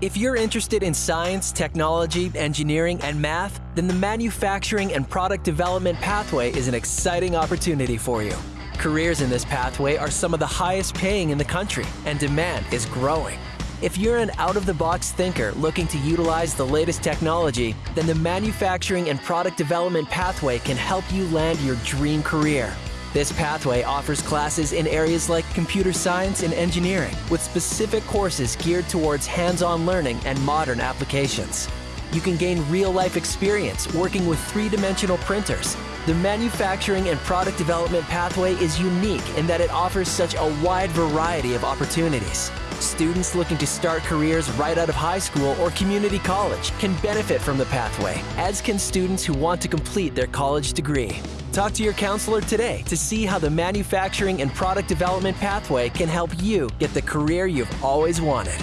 If you're interested in science, technology, engineering, and math, then the manufacturing and product development pathway is an exciting opportunity for you. Careers in this pathway are some of the highest paying in the country, and demand is growing. If you're an out-of-the-box thinker looking to utilize the latest technology, then the manufacturing and product development pathway can help you land your dream career. This pathway offers classes in areas like computer science and engineering, with specific courses geared towards hands-on learning and modern applications. You can gain real-life experience working with three-dimensional printers. The manufacturing and product development pathway is unique in that it offers such a wide variety of opportunities. Students looking to start careers right out of high school or community college can benefit from the pathway, as can students who want to complete their college degree. Talk to your counselor today to see how the manufacturing and product development pathway can help you get the career you've always wanted.